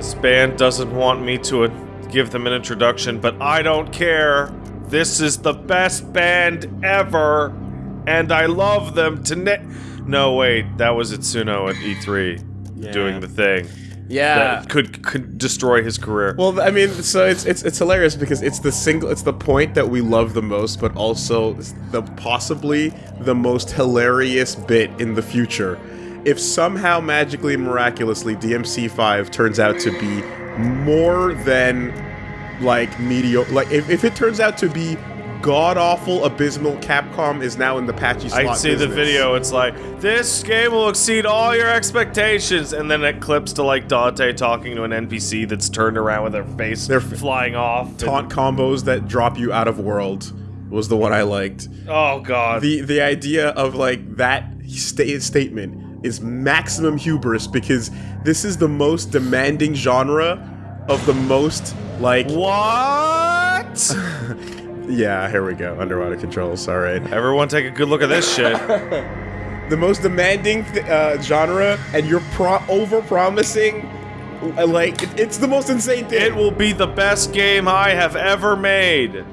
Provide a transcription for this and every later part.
This band doesn't want me to give them an introduction, but I don't care. This is the best band ever, and I love them to ne- No, wait, that was Itsuno at E3 Yeah. doing the thing Yeah. that could could destroy his career. Well, I mean, so it's it's it's hilarious because it's the single, it's the point that we love the most, but also the possibly the most hilarious bit in the future. If somehow magically and miraculously DMC5 turns out to be more than like mediocre, like if, if it turns out to be god awful, abysmal, Capcom is now in the patchy slot I see the video. It's like this game will exceed all your expectations, and then it clips to like Dante talking to an NPC that's turned around with their face They're flying off. Taunt combos that drop you out of world was the one I liked. oh god. the the idea of like that sta- statement is maximum hubris because this is the most demanding genre of the most like what? yeah here we go underwater controls all right Everyone, take a good look at this shit. the most demanding th- uh, genre and you're pro- over promising like it- it's the most insane thing It will be the best game I have ever made.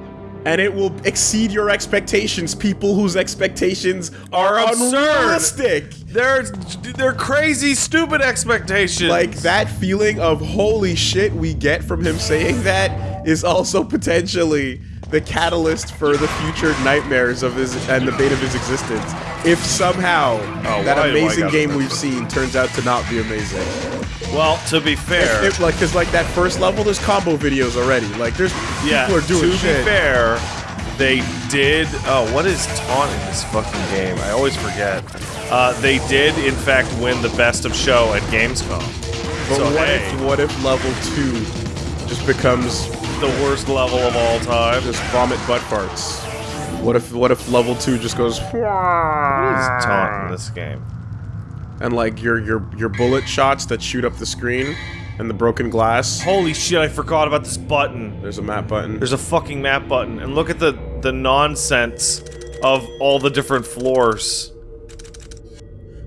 And it will exceed your expectations people whose expectations are, unrealistic They're they're crazy, stupid expectations. like that feeling of holy shit we get from him saying that is also potentially the catalyst for the future nightmares of his and the bane of his existence. If somehow Oh, that why do I amazing game we've seen turns out to not be amazing, Well, to be fair, if, like because like that first level, there's combo videos already. Like there's yeah. people are doing to shit. be fair, they did. Oh, what is taunt in this fucking game? I always forget. Uh, they did, in fact, win the best of show at Gamescom. but so what hey, if what if level two just becomes the worst level of all time? just vomit butt farts? What if what if level two just goes What is taunt in this game? and like your your your bullet shots that shoot up the screen and the broken glass. Holy shit! I forgot about this button. There's a map button. There's a fucking map button, and look at the the nonsense of all the different floors.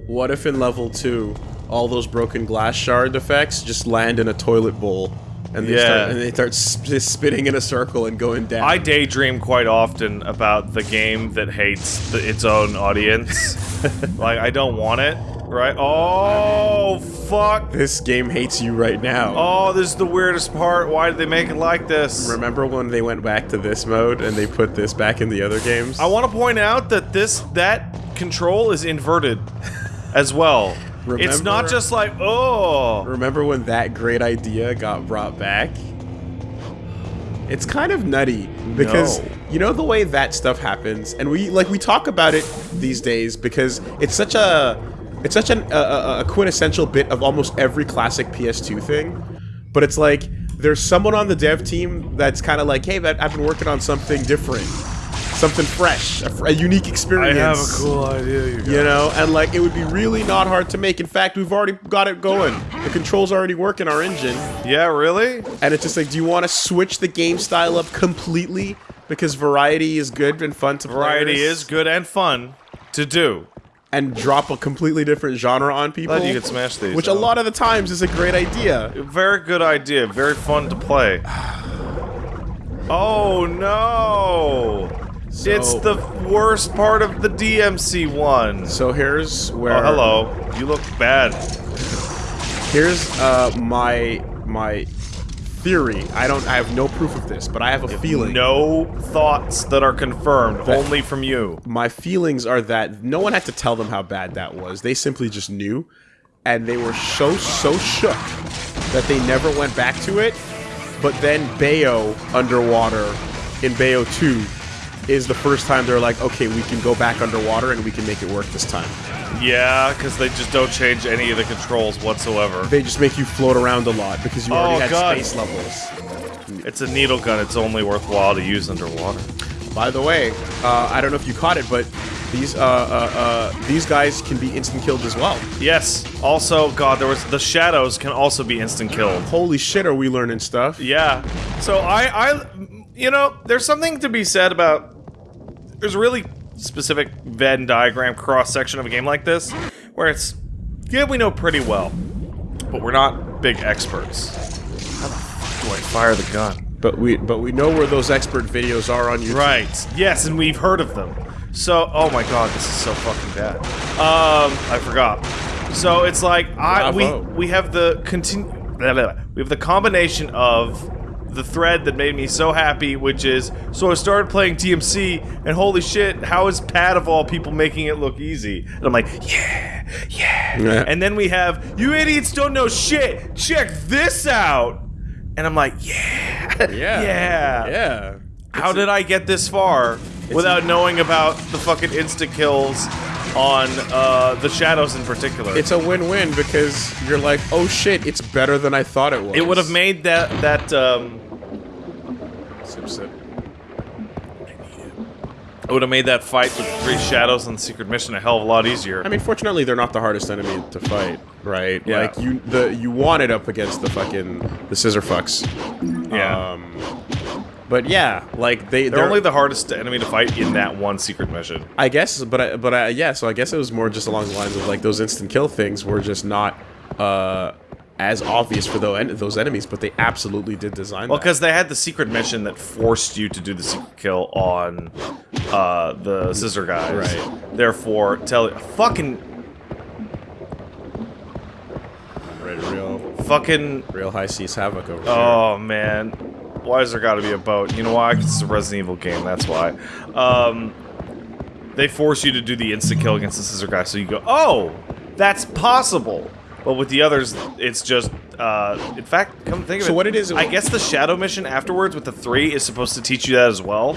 What if in level two, all those broken glass shard effects just land in a toilet bowl, and they Yeah. start and they start sp- spinning in a circle and going down? I daydream quite often about the game that hates the, its own audience. like I don't want it, right? Oh fuck! this game hates you right now. Oh, this is the weirdest part. Why did they make it like this? Remember when they went back to this mode and they put this back in the other games? I want to point out that this that control is inverted as well. It's not just like oh. Remember when that great idea got brought back? It's kind of nutty because No. you know the way that stuff happens, and we like we talk about it these days because it's such a it's such an, a, a, a quintessential bit of almost every classic PS2 thing. But it's like there's someone on the dev team that's kind of like, hey, I've been working on something different, something fresh, a, fr- a unique I experience. have a cool idea, you guys. You know, and like it would be really not hard to make. In fact, we've already got it going. The controls already work in our engine, Yeah, really? and it's just like, do you want to switch the game style up completely because variety is good and fun to Variety players, is good and fun to do. and drop a completely different genre on people, Glad you could smash these. which a lot of the times is a great idea. Very good idea. Very fun to play. Oh no! It's the worst part of the DMC one. So here's where. Oh, hello. You look bad. Here's uh my my theory. I don't. I have no proof of this, but I have a feeling. No thoughts that are confirmed, That- only from you. my feelings are that no one had to tell them how bad that was. They simply just knew, and they were so so shook that they never went back to it. But then Bayo underwater in Bayo 2 is the first time they're like, okay, we can go back underwater and we can make it work this time. Yeah, because they just don't change any of the controls whatsoever. They just make you float around a lot because you already Oh, had God. space levels. It's a needle gun. It's only worthwhile to use underwater. By the way, uh, I don't know if you caught it, but these uh, uh, uh, these guys can be instant killed as well. Yes. Also, God, there was the shadows can also be instant killed. Holy shit, are we learning stuff? Yeah. So I, I, you know, there's something to be said about. There's a really specific Venn diagram cross section of a game like this, where it's, yeah, we know pretty well, but we're not big experts. How the fuck do I fire the gun? But we but we know where those expert videos are on YouTube. Right. Yes, and we've heard of them. So, oh my god, this is so fucking bad. Um, I forgot. So it's like I we Bravo. we have the continue we have the combination of the thread that made me so happy, which is so I started playing DMC, and holy shit, how is Pat of all people making it look easy? And I'm like, yeah, yeah. Yeah. And then we have you idiots don't know shit. Check this out. And I'm like, yeah, Yeah. yeah, Yeah. how did I get this far without knowing about the fucking insta kills on uh, the shadows in particular? It's a win-win because you're like, oh shit, it's better than I thought it was. it would have made that that um, Sip, sip. it would have made that fight with three shadows on the secret mission a hell of a lot easier. I mean, fortunately, they're not the hardest enemy to fight, right? Yeah. Like you, the you want it up against the fucking the scissor fucks. yeah, Um, but yeah, like they they're they're only the hardest enemy to fight in that one secret mission. I guess, but I, but I, yeah. So I guess it was more just along the lines of like those instant kill things were just not uh, as obvious for those those enemies, but they absolutely did design. Well, because they had the secret mission that forced you to do the secret kill on uh, the scissor guys. Right. Therefore, tell fucking Right, real fucking real high seas havoc over here. Oh man, why has there got to be a boat? You know why? 'Cause it's a Resident Evil game. That's why. Um, they force you to do the insta kill against the scissor guy, so you go, "Oh, that's possible." But with the others, it's just. Uh, in fact, come think of So it. So what it is- I guess the shadow mission afterwards with the three is supposed to teach you that as well,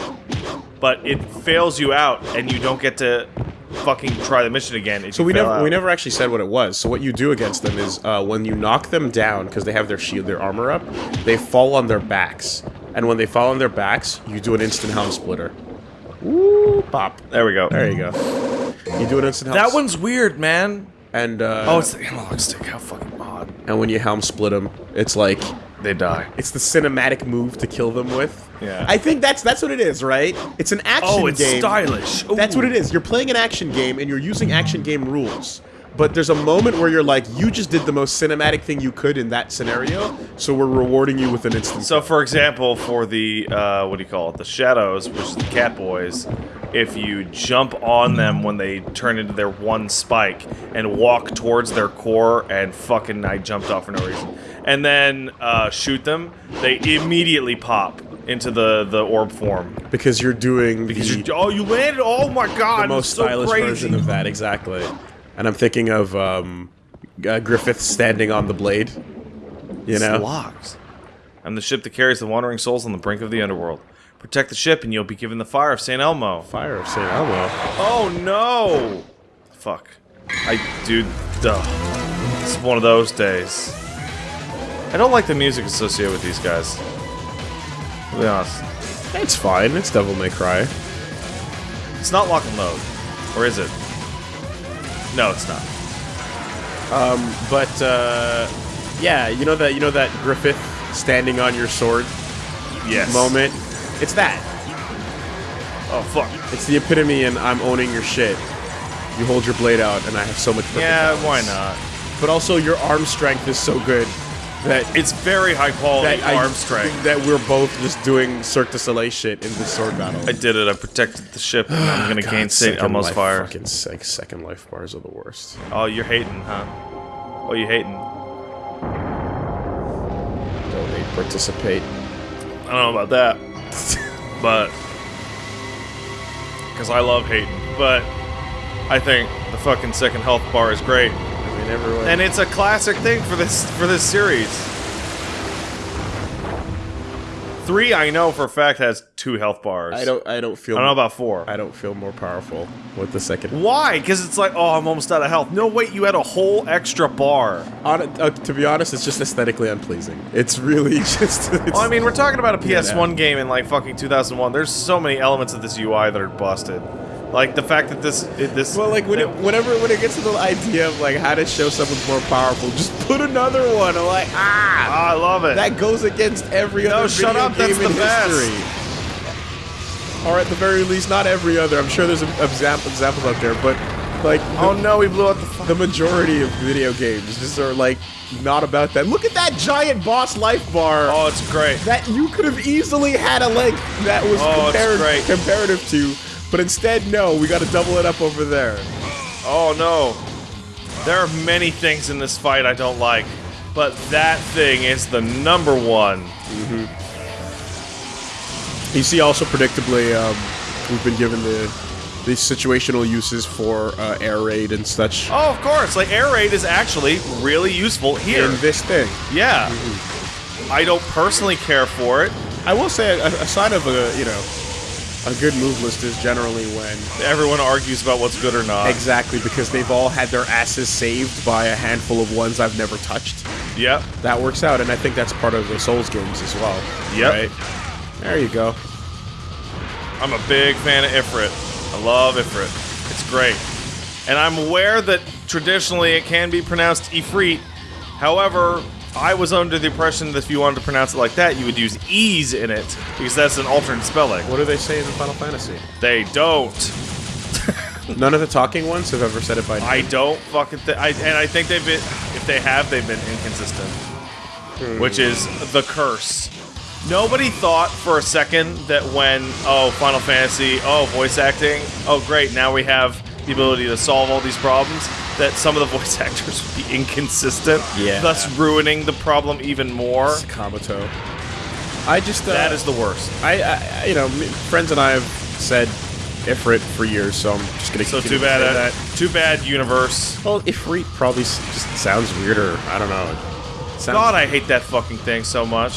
but it fails you out, and you don't get to fucking try the mission again. if So you we fail never we never actually said what it was. So what you do against them is uh, when you knock them down because they have their shield, their armor up, they fall on their backs, and when they fall on their backs, you do an instant helm splitter. Ooh, pop. There we go. There you go. You do an instant helm. That one's weird, man. and uh, Oh, it's the analog stick. How fucking odd. and when you helm split them, it's like They die. it's the cinematic move to kill them with. Yeah. I think that's that's what it is, right? It's an action Oh, it's game. stylish. That's what it is. You're playing an action game and you're using action game rules. But there's a moment where you're like, you just did the most cinematic thing you could in that scenario, so we're rewarding you with an instant. So, for example, for the uh, what do you call it? The shadows, which is the cat boys. If you jump on them when they turn into their one spike and walk towards their core, and fucking I jumped off for no reason, and then uh, shoot them, they immediately pop into the the orb form because you're doing because the, you oh you landed oh my god the most so stylish crazy. version of that, exactly. And I'm thinking of um, uh, Griffith standing on the blade. You know, locked. I'm the ship that carries the wandering souls on the brink of the underworld. Protect the ship, and you'll be given the fire of Saint Elmo. fire of Saint Elmo. Oh no! Fuck. I dude, duh. It's one of those days. I don't like the music associated with these guys. To be honest. It's fine. It's Devil May Cry. It's not lock and load. Or is it? No, it's not. Um, But uh, yeah, you know that you know that Griffith standing on your sword Yes. moment. It's that. Oh fuck. It's the epitome, and I'm owning your shit. You hold your blade out, and I have so much. Yeah, balance. why not? But also, your arm strength is so good that It's very high quality that I- arm strength. That we're both just doing Cirque du Soleil shit in this sword battle. I did it. I protected the ship, and I'm gonna gain Second Elmo's life- fire. Fucking sec- second life bars are the worst. Oh, you're hating, huh? Oh, you hating? Donate, participate. I don't know about that, but because I love hating, but I think the fucking second health bar is great, I mean, everyone. and it's a classic thing for this for this series. Three, I know for a fact has two health bars. I don't. I don't feel. I don't know about four. I don't feel more powerful with the second. Why? Because it's like, oh, I'm almost out of health. No, wait, you had a whole extra bar. On, uh, to be honest, it's just aesthetically unpleasing. It's really just. It's, Well, I mean, we're talking about a PS1 no. game in like fucking 2001. There's so many elements of this UI that are busted. Like the fact that this it, this well, like when it, whenever when it gets to the idea of like how to show someone's more powerful, just put another one. I'm like, ah, Ah, I love it. that goes against every No, other shut video up, game that's in the best. history. Or at the very least, not every other. I'm sure there's example, examples out there, but Like, Oh no, we blew out the. The majority of video games just are like not about that. Look at that giant boss life bar. oh, it's great. That you could have easily had a length that was Oh, comparative to, but instead, no, we got to double it up over there. Oh no. There are many things in this fight I don't like, but that thing is the number one. Mm -hmm. You see, also predictably, um, we've been given the these situational uses for uh, air raid and such Oh, of course. Like air raid is actually really useful here. in this thing. Yeah. I don't personally care for it. I will say, a, a sign of a you know a good move list is generally when Everyone argues about what's good or not. exactly because they've all had their asses saved by a handful of ones I've never touched. Yep. That works out, and I think that's part of the Souls games as well. Yep. Right? There you go. I'm a big fan of Ifrit. I love Ifrit. It's great. And I'm aware that traditionally it can be pronounced Ifrit. However, I was under the impression that if you wanted to pronounce it like that, you would use E's in it, because that's an alternate spelling. What do they say in Final Fantasy? They don't. None of the talking ones have ever said it by name. I don't fucking th- I, and I think they've been, if they have, they've been inconsistent. Hmm. Which is the curse. Nobody thought for a second that when, oh, Final Fantasy, oh, voice acting, oh, great, now we have the ability to solve all these problems, that some of the voice actors would be inconsistent, Yeah. thus ruining the problem even more. Kamato. I just uh, That is the worst. I, I you know friends and I have said Ifrit for years, so I'm just gonna. So too to bad, say uh, that. too bad, universe. Well, Ifrit probably just sounds weirder. I don't know. Sounds, God, I hate that fucking thing so much.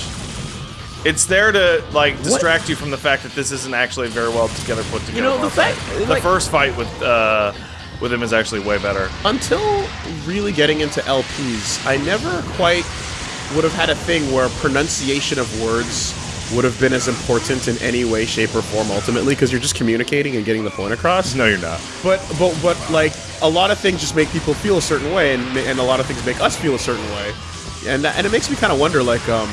It's there to like distract you from the fact that this isn't actually very well together put together. You know, the fact- the like- first fight with uh, with him is actually way better. until really getting into LPs, I never quite would have had a thing where pronunciation of words would have been as important in any way, shape, or form ultimately, because you're just communicating and getting the point across. No, you're not. But but but like a lot of things just make people feel a certain way, and and a lot of things make us feel a certain way, and that, and it makes me kind of wonder like um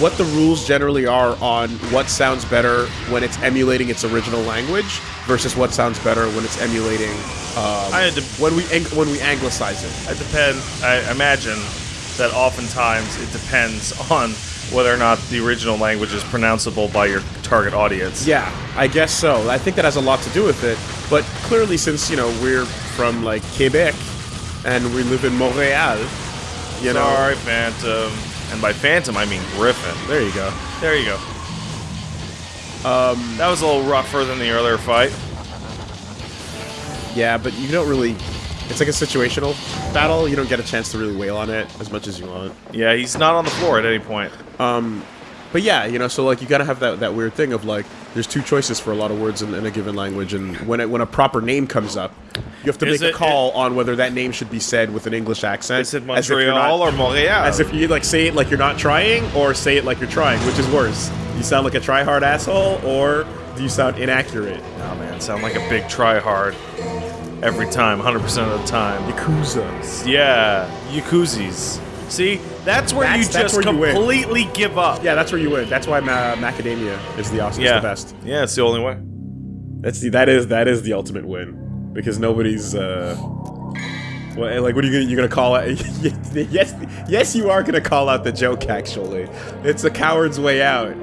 what the rules generally are on what sounds better when it's emulating its original language versus what sounds better when it's emulating um, I had to- when we when we anglicize it. It depend. I imagine that oftentimes it depends on whether or not the original language is pronounceable by your target audience. Yeah, I guess so. I think that has a lot to do with it. But clearly, since you know we're from like Quebec and we live in Montreal, you know, Sorry, Phantom. And by Phantom, I mean Griffon. there you go. There you go. Um, that was a little rougher than the earlier fight. Yeah, but you don't really. It's like a situational battle. You don't get a chance to really wail on it as much as you want. Yeah, he's not on the floor at any point. But yeah, you know, so like you gotta have that, that weird thing of like, there's two choices for a lot of words in, in a given language, and when it, when a proper name comes up, you have to Is make it- a call on whether that name should be said with an English accent. Is it as if you're not- Montreal or Montreal? As if you like say it like you're not trying, or say it like you're trying, which is worse. You sound like a try-hard asshole, or do you sound inaccurate? Oh man, sound like a big try hard every time, 100% of the time. Yakuza. Yeah, Yakuzis. See, that's where That's- you that's just where you completely give up. Yeah, that's where you win. That's why Ma- Macadamia is the awesome, yeah, the best. Yeah, it's the only way. That's the that is that is the ultimate win because nobody's uh. Well, like, what are you gonna you gonna call out? yes, yes, you are gonna call out the joke. Actually, it's a coward's way out.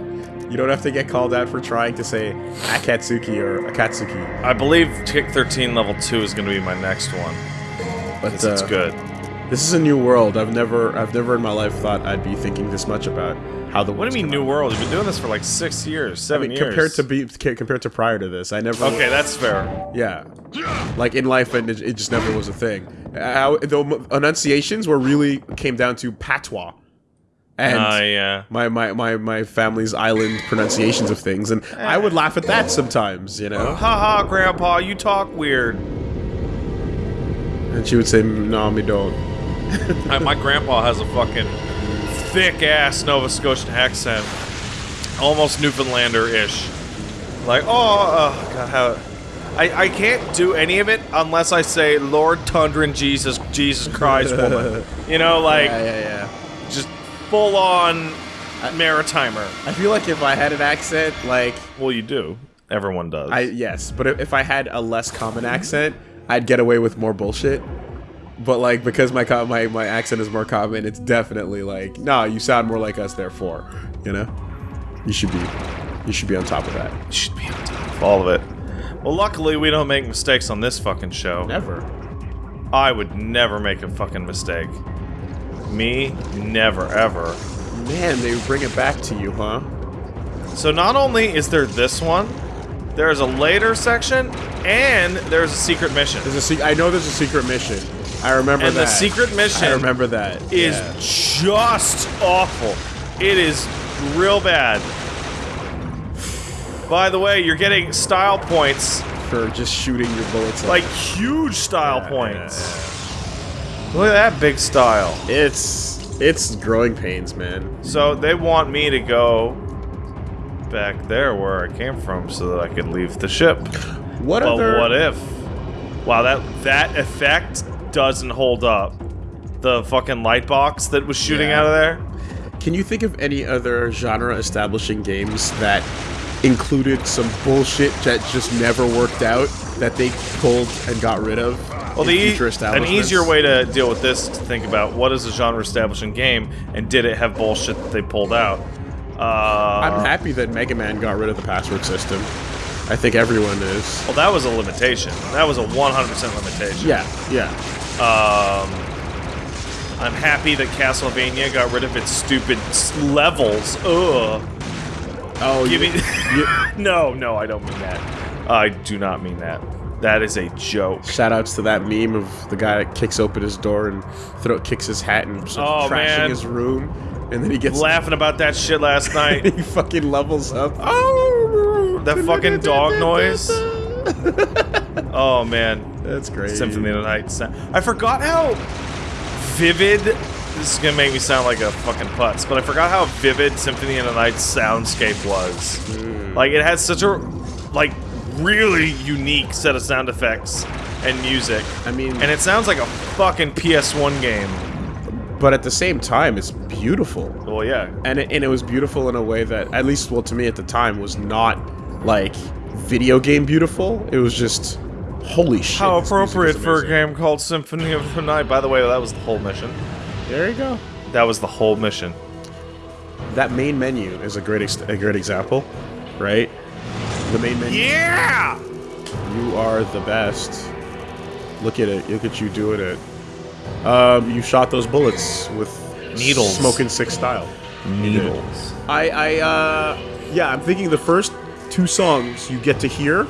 You don't have to get called out for trying to say Akatsuki or Akatsuki. I believe Kick 13 level 2 is going to be my next one. But Because it's uh, good. This is a new world. I've never, I've never in my life thought I'd be thinking this much about how the. What do you mean, New World? You've been doing this for like six years, I seven mean, years. compared to be compared to prior to this, I never. Okay, that's fair. Yeah. Like in life, and it, it just never was a thing. How the enunciations were really came down to patois, and Uh, yeah. my, my my my family's island pronunciations of things, and I would laugh at that sometimes, you know. Haha, Grandpa, you talk weird. And she would say, "No, me don't." I- my grandpa has a fucking thick ass Nova Scotian accent, almost Newfoundlander ish. Like, oh, uh, God, how. I, I can't do any of it unless I say Lord Tundran Jesus Jesus Christ woman. You know, like Yeah, yeah, yeah. just full on maritimer. I feel like if I had an accent, like Well, you do. Everyone does. I yes, but if I had a less common accent, I'd get away with more bullshit. But like because my my my accent is more common, it's definitely like, nah, you sound more like us. Therefore, you know, you should be you should be on top of that. You Should be on top of all of it. Well, luckily we don't make mistakes on this fucking show. Never. I would never make a fucking mistake. Me, never ever. Man, they bring it back to you, huh? So not only is there this one, there's a later section, and there's a secret mission. There's a se- I know there's a secret mission. I remember And that. the secret mission I remember that. is yeah. just awful. It is real bad. By the way, you're getting style points, for just shooting your bullets. like huge style Yeah, points. Look at that big style. it's it's growing pains, man. So they want me to go back there where I came from so that I could leave the ship. What But other? what if? Wow, that that effect doesn't hold up. The fucking light box that was shooting Yeah. out of there. Can you think of any other genre-establishing games that included some bullshit that just never worked out that they pulled and got rid of? Well, the an easier way to deal with this is to think about what is a genre-establishing game, and did it have bullshit that they pulled out? Uh, I'm happy that Mega Man got rid of the password system. I think everyone is. well, that was a limitation. That was a 100% limitation. Yeah, yeah. Um, I'm happy that Castlevania got rid of its stupid levels. Ugh. Oh, Give you, me. you- no, no, I don't mean that. I do not mean that. That is a joke. shout outs to that meme of the guy that kicks open his door and throw kicks his hat and starts Oh, trashing man. his room, and then he gets Laughing about that shit last night. he fucking levels up. Oh, that fucking dog noise. Oh man, That's great. Symphony of the Night. I forgot how vivid. This is gonna make me sound like a fucking putz, but I forgot how vivid Symphony of the Night soundscape was. Hmm. Like it had such a like really unique set of sound effects and music, I mean, and it sounds like a fucking PS1 game. but at the same time, it's beautiful. Well, yeah, and it, and it was beautiful in a way that at least well to me at the time was not like video game beautiful it was just holy shit how this music is appropriate for a game called Symphony of the Night. By the way, that was the whole mission. there you go That was the whole mission. that main menu is a great ex- a great example right the main menu Yeah. you are the best look at it look at you doing it um you shot those bullets with Needles. smoking six style Needles. I, I, uh, yeah, I'm thinking the first two songs you get to hear,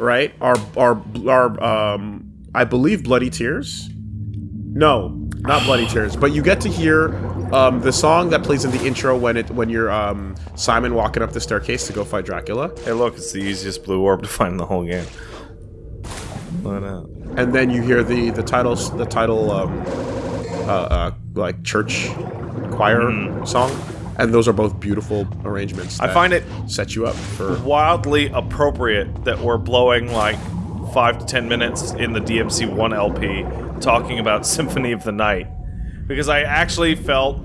right, are, are, are, um, I believe Bloody Tears? No, not Bloody Tears, but you get to hear, um, the song that plays in the intro when it, when you're, um, Simon walking up the staircase to go fight Dracula. Hey, look, it's the easiest blue orb to find in the whole game. Why not? And then you hear the, the titles, the title, um, uh, uh, like church choir song. And those are both beautiful arrangements. I find it set you up for wildly appropriate that we're blowing like five to ten minutes in the DMC 1 LP talking about Symphony of the Night. Because I actually felt.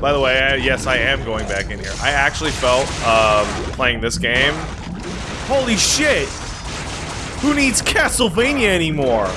By the way, I, yes, I am going back in here. I actually felt um, playing this game. Holy shit! Who needs Castlevania anymore?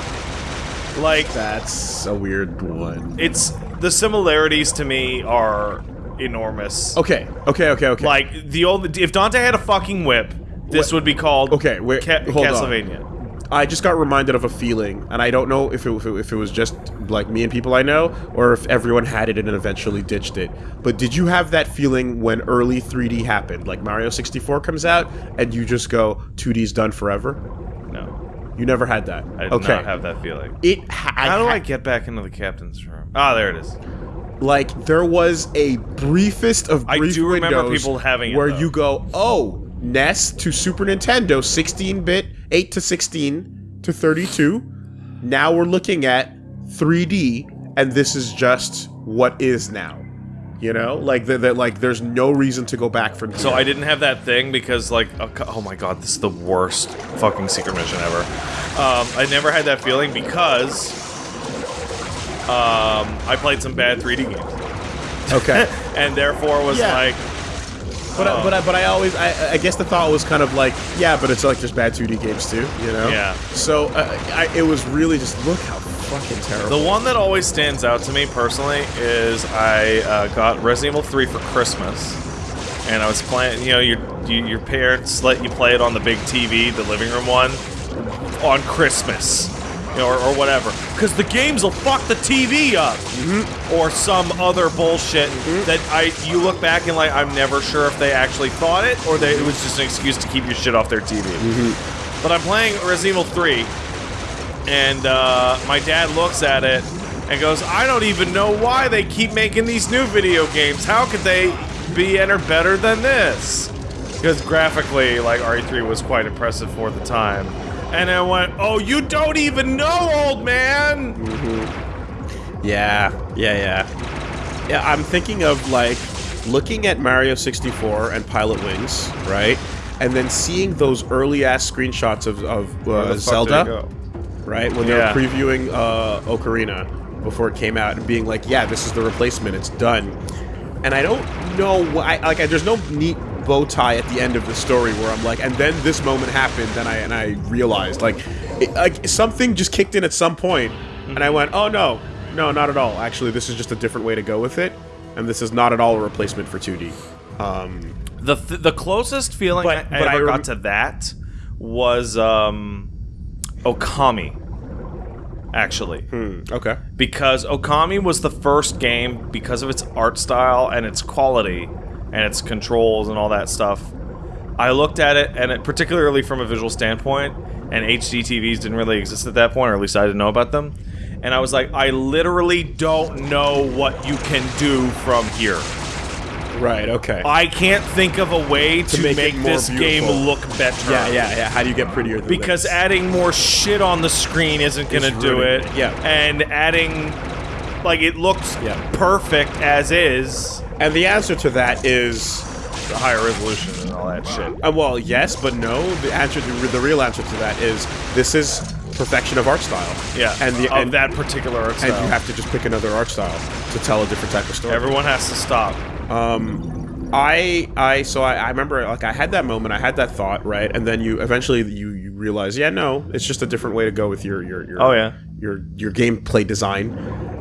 Like, That's a weird one. it's the similarities to me are enormous. Okay, okay, okay, okay. Like the old, if Dante had a fucking whip, this would be called Okay, wait, Ca- hold on. Castlevania. I just got reminded of a feeling, and I don't know if it, if it if it was just like me and people I know, or if everyone had it and then eventually ditched it. But did you have that feeling when early 3D happened? Like Mario 64 comes out, and you just go, 2D's done forever? No, You never had that. I did okay. not have that feeling. it. Ha- How do I get back into the captain's room? Ah, there it is. Like there was a briefest of I brief do remember windows people having it, where though. you go, oh, NES to Super Nintendo, 16-bit, 8 to 16 to 32. Now we're looking at 3D, and this is just what is now. You know, like that. Like there's no reason to go back from. So. I didn't have that thing because, like, oh oh my god, this is the worst fucking secret mission ever. Um, I never had that feeling because um, I played some bad 3D games, Okay. and therefore was Yeah. like, But I, but I, but I always I, I guess the thought was kind of like yeah, but it's like just bad 2D games too, you know? Yeah. So uh, I, it was really just look how fucking terrible. The one that always stands out to me personally is I uh, got Resident Evil 3 for Christmas, and I was playing. You know, your you, your parents let you play it on the big TV, the living room one, on Christmas, you know, or, or whatever, because the games will fuck the TV up, mm-hmm. or some other bullshit mm-hmm. that I you look back and like I'm never sure if they actually thought it or they, it was just an excuse to keep your shit off their TV. Mm-hmm. But I'm playing Resident Evil 3 and uh, my dad looks at it and goes, I don't even know why they keep making these new video games. How could they be any better than this? Because graphically, like, RE3 was quite impressive for the time. And I went, oh, you don't even know, old man! Yeah, yeah, yeah. Yeah, I'm thinking of like looking at Mario 64 and Pilotwings, right? And then seeing those early ass screenshots of, of uh, the fuck did it Zelda, right? When they Yeah. were previewing uh, Ocarina before it came out and being like, yeah, this is the replacement, it's done. And I don't know why, like, I, there's no neat bow tie at the end of the story where I'm like, and then this moment happened, and I and I realized, like, it, like something just kicked in at some point, and I went, oh no, no, not at all. Actually, this is just a different way to go with it, and this is not at all a replacement for 2D. Um, The, th the closest feeling But- I, but I I ever rem- got to that was um, Okami. Actually. hmm, okay. because Okami was the first game because of its art style and its quality and its controls and all that stuff. I looked at it and it particularly from a visual standpoint and HD TVs didn't really exist at that point or at least I didn't know about them. And I was like I literally don't know what you can do from here. Right. Okay. I can't think of a way to, make make, more this game look better. yeah, yeah, yeah. How do you get prettier than Because this? adding more shit on the screen isn't gonna Is do it, yeah. And adding, like, it looks Yeah. perfect as is. And the answer to that is The higher resolution and all that shit. Uh, well, yes, but no. The answer, the, the real answer to that is this is perfection of art style. Yeah. and the of and, that particular art style. and you have to just pick another art style to tell a different type of story. Everyone has to stop. I I so I, I remember like I had that moment, I had that thought, right, and then you eventually you you realize, yeah, no, it's just a different way to go with your your, your Oh, yeah. your your gameplay design,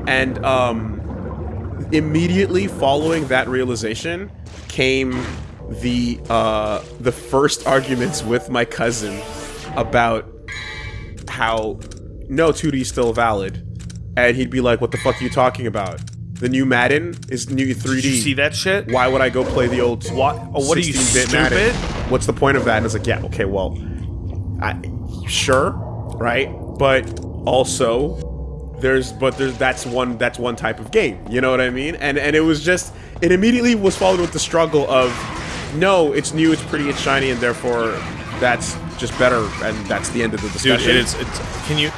and um, immediately following that realization came the uh the first arguments with my cousin about how no 2D is still valid, and he'd be like, "What the fuck are you talking about? The new Madden is new 3D." Did you see that shit? why would I go play the old What? Oh, what are you, 16-bit Madden? stupid? What's the point of that? And it's like, yeah, okay, well, I, sure, right, but also there's but there's that's one that's one type of game. You know what I mean? And and it was just it immediately was followed with the struggle of no, it's new, it's pretty, it's shiny, and therefore that's just better, and that's the end of the Dude, discussion. it is. It's, can you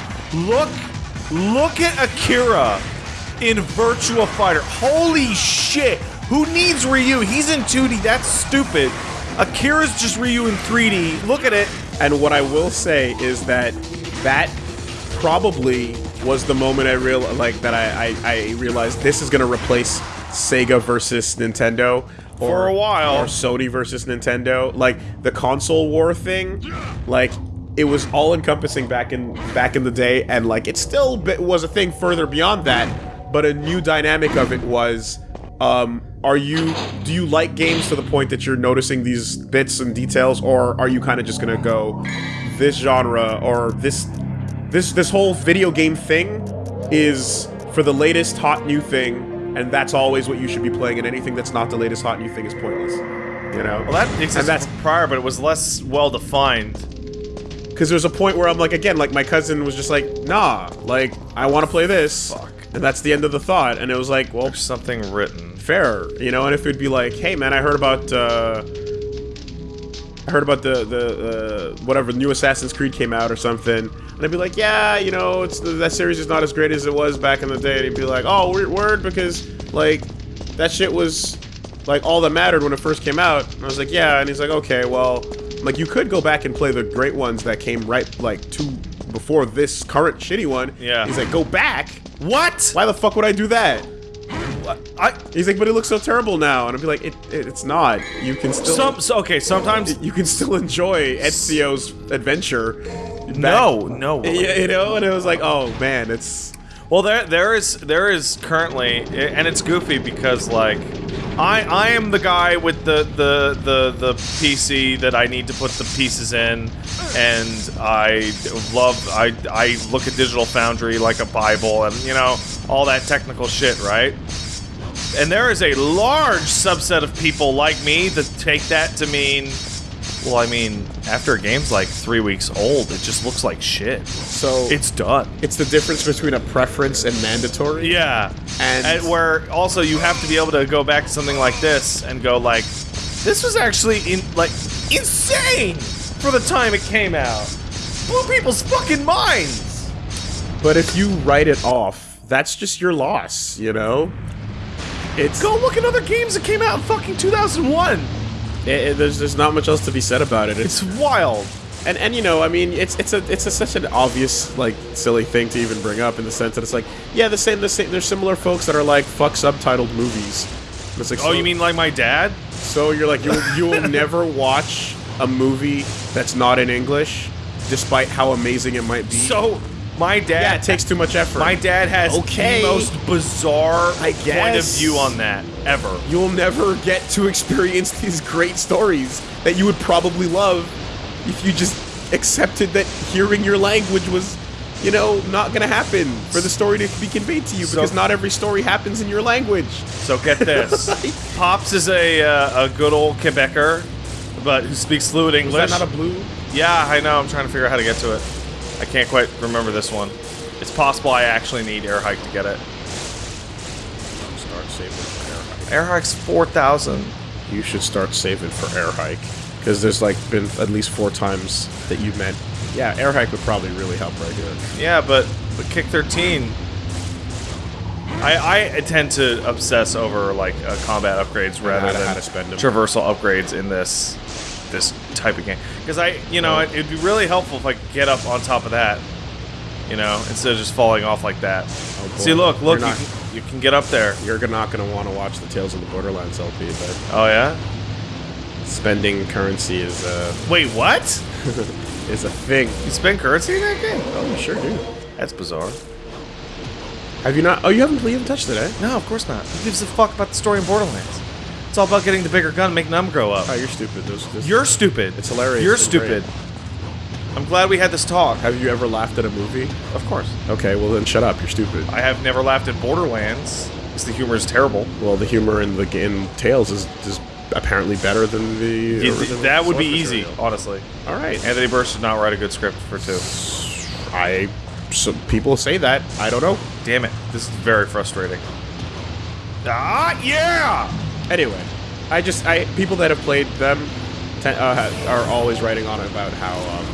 look? Look at Akira in Virtua Fighter. Holy shit! Who needs Ryu? He's in 2D. That's stupid. Akira's just Ryu in 3D. Look at it. And what I will say is that that probably was the moment I real like that I, I, I realized this is gonna replace Sega versus Nintendo or, For a while. or Sony versus Nintendo. Like the console war thing, like it was all encompassing back in back in the day, and like it still was a thing further beyond that. But a new dynamic of it was um, are you do you like games to the point that you're noticing these bits and details or are you kind of just gonna go this genre or this this this whole video game thing is for the latest hot new thing and that's always what you should be playing and anything that's not the latest hot new thing is pointless you know Well, that existed and that's prior, but it was less well defined. because there's a point where I'm like again like my cousin was just like nah like I want to play this Fuck. and that's the end of the thought and it was like well There's something written. fair, you know. And if it'd be like, hey man, I heard about, uh, I heard about the the uh, whatever new Assassin's Creed came out or something, and I'd be like, yeah, you know, it's that series is not as great as it was back in the day. And he'd be like, oh, weird word, because like that shit was like all that mattered when it first came out. And I was like, yeah, and he's like, okay, well, like you could go back and play the great ones that came right like two before this current shitty one. Yeah. He's like, go back. What? Why the fuck would I do that? I He's like, but it looks so terrible now, and I'd be like, it, it it's not. You can still some so, okay. Sometimes you can still enjoy Ezio's adventure. no, no. Yeah, you know, and it was like, oh man, it's Well, there there is there is currently, and it's goofy because like, I I am the guy with the the the the PC that I need to put the pieces in, and I love I I look at Digital Foundry like a bible, and you know all that technical shit, right? And there is a large subset of people like me that take that to mean. Well, I mean, after a game's like three weeks old, it just looks like shit. so It's done. it's the difference between a preference and mandatory. Yeah, And- where also you have to be able to go back to something like this and go like, this was actually in like insane for the time it came out. Blew people's fucking minds. But if you write it off, that's just your loss, you know? It's Go look at other games that came out in fucking 2001. it- it- there's there's not much else to be said about it. It's It's wild. and and you know, I mean, it's it's a it's a, such an obvious like silly thing to even bring up in the sense that it's like, yeah, the same the same. There's similar folks that are like fuck subtitled movies. It's like, Oh, so- you mean like my dad? so you're like you you will never watch a movie that's not in English, despite how amazing it might be. So my dad. yeah, takes too much effort. My dad has Okay. the most bizarre I point of view on that ever. You'll never get to experience these great stories that you would probably love if you just accepted that hearing your language was, you know, not gonna happen for the story to be conveyed to you So- because not every story happens in your language. So get this. Pops is a uh, a good old Quebecer, but who speaks Is English. that not a blue? yeah, I know. I'm trying to figure out how to get to it. I can't quite remember this one. It's possible I actually need air hike to get it. Start saving for air hike. Air hike's four thousand. You should start saving for air hike because there's like been at least four times that you've meant. Yeah, air hike would probably really help right here. Yeah, but but kick thirteen. I I tend to obsess over like uh, combat upgrades rather how to- than how to spend 'em. traversal upgrades in this this type of game because I you know it, it'd be really helpful if I could get up on top of that. You know, instead of just falling off like that. Oh. See, look, look, You're you can, you can get up there. You're not gonna want to watch the Tales of the Borderlands LP, but Oh yeah. spending currency is a Wait, what? is a thing. You spend currency in that game? Oh, you sure do. That's bizarre. Have you not? Oh, you haven't, you haven't touched it, eh? No, of course not. Who gives a fuck about the story in Borderlands? It's all about getting the bigger gun, making them grow up. Oh, you're stupid. Those, You're stupid. It's hilarious You're and stupid. I'm glad we had this talk. Have you ever laughed at a movie? Of course. Okay, well then shut up. You're stupid. I have never laughed at Borderlands the humor is terrible. Well, the humor in the in Tales is, is apparently better than the. Yeah, that would be easy, material. honestly. All right. Anthony Burch did not write a good script for two. I. So people say that. I don't know. Damn it. This is very frustrating. Ah, yeah! Anyway, I just I people that have played them uh, are always writing on about how um,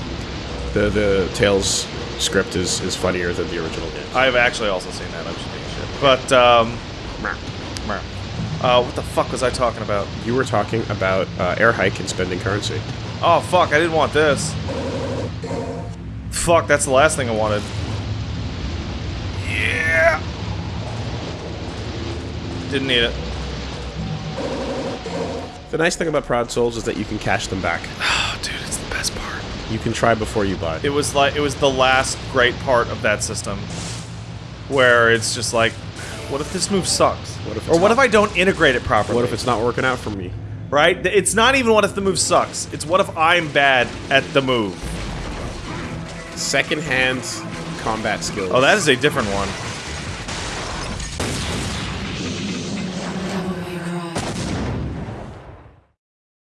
the the Tales script is is funnier than the original game. I've actually also seen that. I'm just being shit. But, um, uh, what the fuck was I talking about? You were talking about uh, air hike and spending currency. Oh, fuck, I didn't want this. Fuck, that's the last thing I wanted. Yeah! Didn't need it. The nice thing about Proud Souls is that you can cash them back. Oh, dude, it's the best part. You can try before you buy. It was like, it was the last great part of that system. Where it's just like, what if this move sucks? What if or what not- if I don't integrate it properly? What if it's not working out for me? Right? It's not even what if the move sucks. It's what if I'm bad at the move. Secondhand combat skills. Oh, that is a different one.